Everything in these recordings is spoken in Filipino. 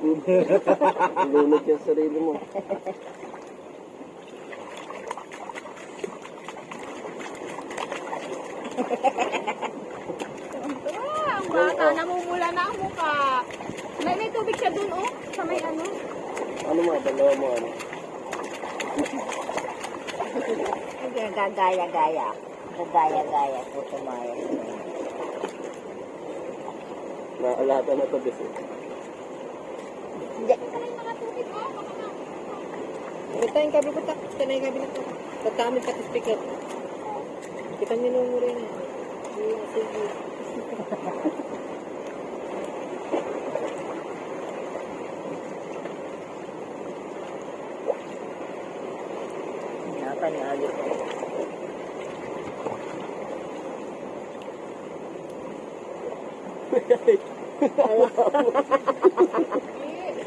Lunod yung sarili mo. Ah, ang bata, namumula na ang mukha. May, may tubig siya dun, oh. Sa may ano. Ano mo, dalawa mo ano? Hindi, gagaya-gaya. Gagaya-gaya po tumaya. Naalata na to kasi. Hindi. May mga tubig, oh. Baka na. Ito yung kabi ko, ito na yung kabi nito. Tatamit ka speaker. Kita niyo nung mura na. Sige. Naka ni Alit.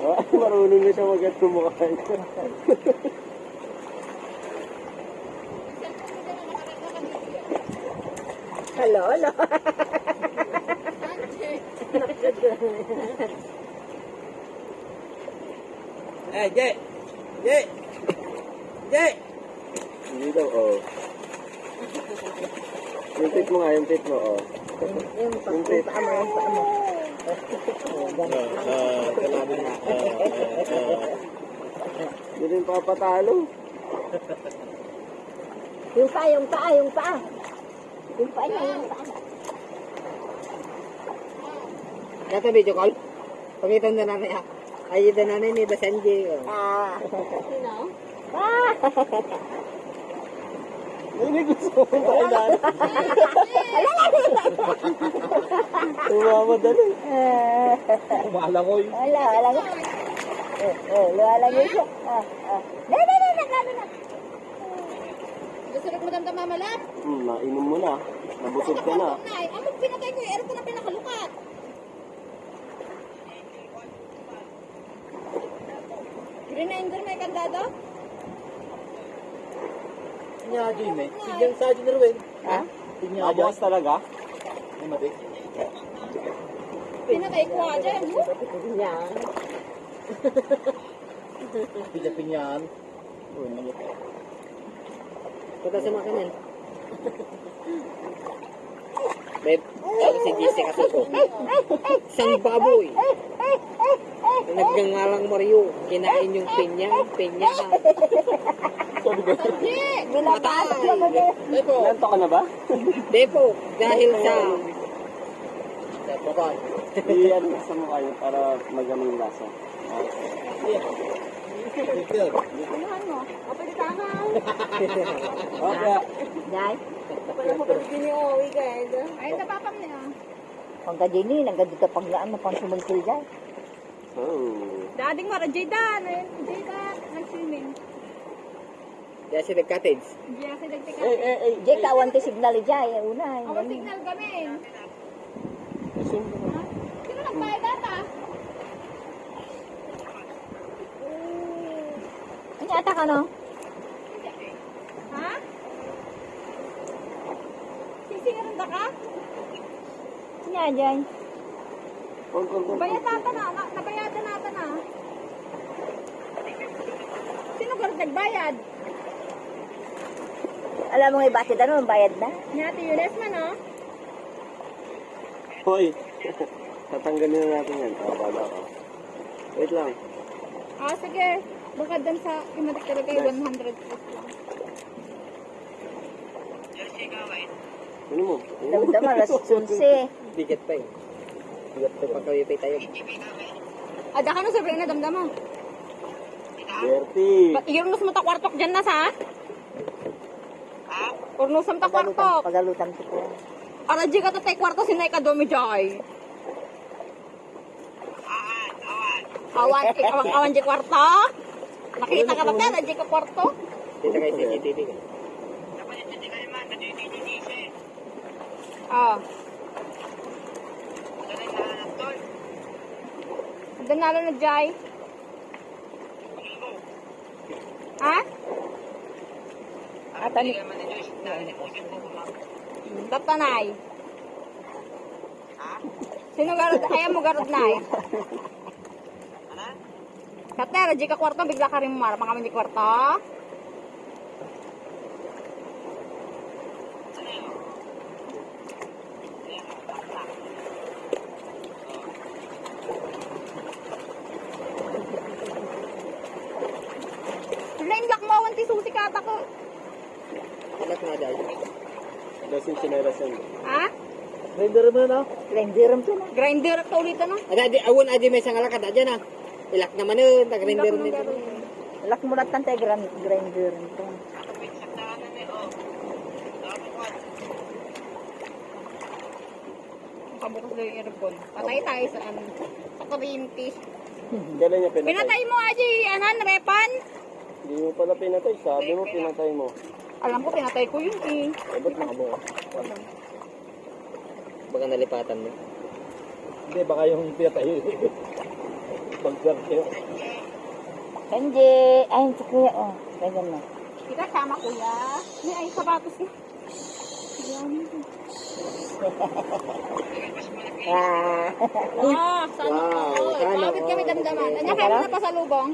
Marunong na siya mag-at kumakain. Hello, hello. Eh, Jay! Jay! Jay! Hindi daw, oh. Yung tip mo nga, yung tip mo, oh. Yung pagpunta mo, yung paa mo. Hindi rin papatalo. Yung paa, yung paa, yung paa. Yung paa niya, yung paa. Kata video call. Pangitan na namin ah. Ay, na namin ni Basanji. Ah. Sino? Ah. Hindi gusto mo tayo lang. Tumama dali. Yun. Wala. Eh, eh, wala lang siya. Ah, ah. Na, na, na, na, na. Gusto rin mo damdam mamalap? Hmm, nainom mo na. Nabusog ka na. Ano pinatay ko yung ko na pinakalukat? Reminder may kandado? Tinyado yun eh. Tigyan sa atin rin. Ha? Tinyado. Abukas talaga? Ay, mati. Pinatay ko aja yan. huh? Yan. Pilapin yan. Uy, nangit. Punta sa makanan. Babe, ako si Jesse Kasuko. Isang baboy. Nagngangalang Mario. Kinain yung pinya. Pinya. Binabas naman eh. Depo. Nanto ka na ba? Depo. Dahil sa... Depo ko. Iyan sa mukha yun para magano yung lasa. Ano mo? Pwede tangaw. Okay. Dahil, Wala mo pwede giniuwi guys. Ay, napapam niya. pang kadini, nang ganito pag naan mo pang sumulsil dyan. Oh. Dading mara, Jaydan. Ayun, Jaydan. Nag-swimming. Kaya si nag-cottage. Diyan kasi nagtika. Eh, eh, eh. Jay, kawan ti signal eh, Una, Ako yung signal kami. Sino nagbayad data? Ano ata ka no? Ha? Sisingaran ka? Nya, dyan. Kung, kung, kung. Bayad nata na. na nabayadan nata na. Sino garot nagbayad? Alam mo nga bakit ano, bayad na. Nyati Yunes man, oh. Hoy. Tatanggalin na natin yan. Ah, bala ka. Wait lang. Ah, sige. Baka dun sa kimatik talaga yung 100 plus lang. Ano mo? Damdama, alas 11. Bigat pa eh. Bigat pa pagkawipay tayo. Ada ka no sabi na damdam mo. Bertie. Yung nus mo ta kwartok dyan na sa? Or nusam ta kwartok. Pagalutan ko po. Ara di ka ta tay kwarto sinay ka domi jay. Awan, awan, awan di kwarto. Nakita ka ta ta, di ka kwarto. Kita kayo sa CCTV. Ah. Danalo na jay. Ha? Ata ni Tatanay. Sino garod? Ayaw mo garod na Katera, di ka kwarto, bigla ka rin mara. Mga di kwarto. Lane lock mo, awan ti susi kata ko. Alat nga dahil. Lasing sineras yan. Ha? Render mo na. Renderam to na. Grinder ka ulit ano? Ada di awon adi may sang alakad adya na. Ilak naman nun, tag-render nito. Lak mo na gran grinder to. Pabukas daw yung aircon. Patay tayo sa ano. Sa kuryente. Kailan niya pinatay? Pinatay mo aji, anan, repan. Hindi mo pala pinatay. Sabi mo pinatay mo. Alam ko, pinatay ko yun eh. Eh, ba't nakabuka? Baka nalipatan mo. Hindi, baka yung pinatay. Mag-guard kayo. Hindi. Ay, si kuya, oh. Ganyan na. Kita sama kuya. May ay sapatos na. Ah. Ah, sana Wow, sana Kapit kami damdaman. Anya kayo na pa sa lubong.